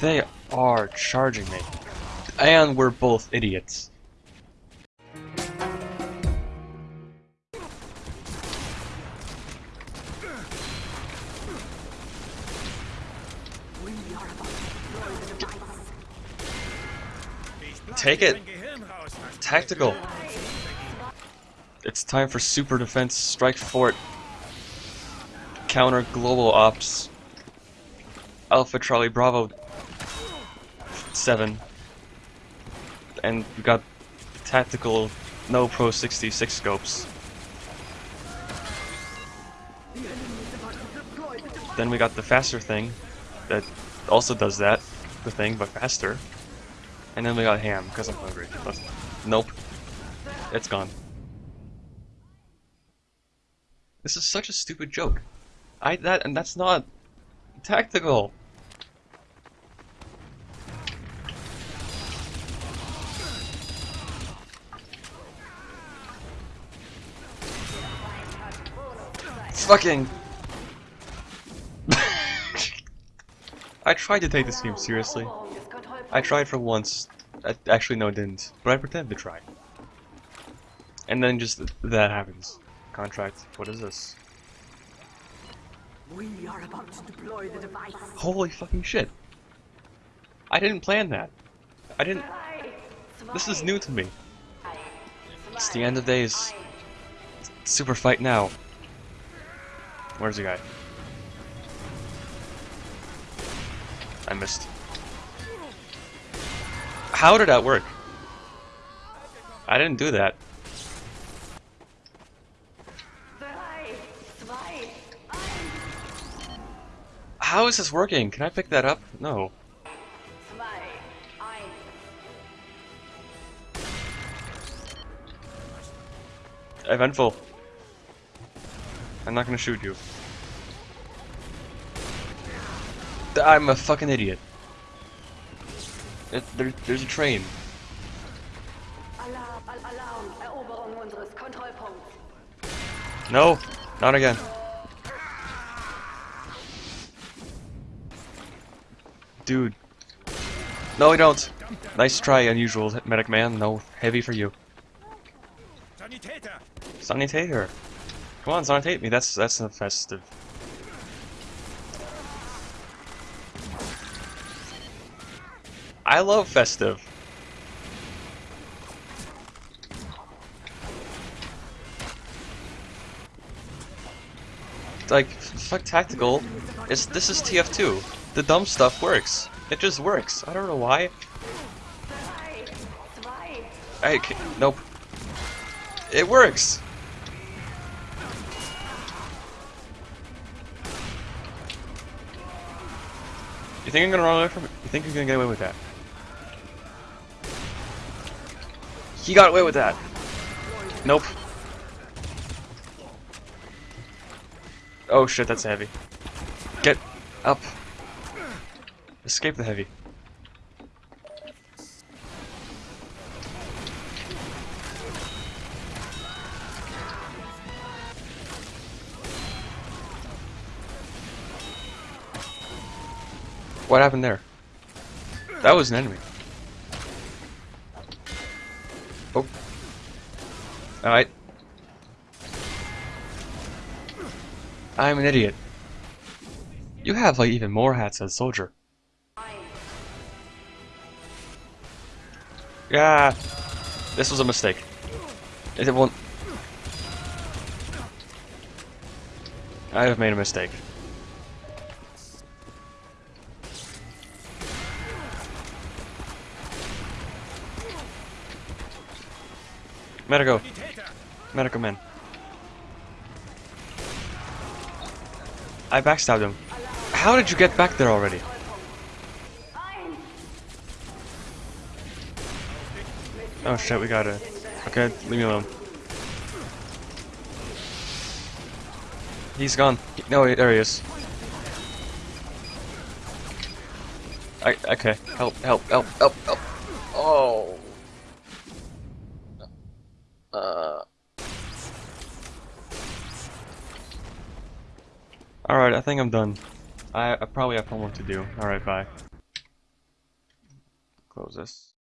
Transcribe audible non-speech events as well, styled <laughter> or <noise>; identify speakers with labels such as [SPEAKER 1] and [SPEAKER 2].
[SPEAKER 1] They are charging me. And we're both idiots. Take it! Tactical! It's time for Super Defense Strike Fort. Counter Global Ops. Alpha Charlie Bravo 7. And we got tactical no Pro 66 scopes. Then we got the faster thing that also does that, the thing, but faster. And then we got ham, because I'm hungry. Nope. It's gone. This is such a stupid joke. I that and that's not tactical. Fucking. <laughs> I tried to take this game seriously. I tried for once. I, actually, no, I didn't. But I pretended to try. And then just th that happens. Contract. What is this?
[SPEAKER 2] We are about to deploy the device.
[SPEAKER 1] Holy fucking shit. I didn't plan that. I didn't. This is new to me. It's the end of days. Super fight now. Where's the guy? I missed. How did that work? I didn't do that. How is this working? Can I pick that up? No. Eventful. I'm not gonna shoot you. I'm a fucking idiot. It, there, there's a train.
[SPEAKER 2] Alarm, Al Alarm, Eroberung unseres Kontrollpunkts.
[SPEAKER 1] No, not again. Dude. No, we don't. Nice try, unusual medic man. No, heavy for you.
[SPEAKER 3] Sanitäter!
[SPEAKER 1] Sanitator. Come on, sanitate me. That's that's festive. I love festive. Like, fuck tactical. It's this is TF2. The dumb stuff works. It just works. I don't know why. Ca nope. It works. You think I'm gonna run away from it? You think you're gonna get away with that? He got away with that. Nope. Oh shit, that's heavy. Get up. Escape the heavy. What happened there? That was an enemy. Oh. Alright. I'm an idiot. You have like even more hats as soldier. Yeah. This was a mistake. It won't. I have made a mistake. Medico. Medico man. I backstabbed him. How did you get back there already? Oh shit, we got it. Okay, leave me alone. He's gone. No, there he is. I, okay, help, help, help, help, help. Oh. Alright, I think I'm done. I, I probably have homework to do. Alright, bye. Close this.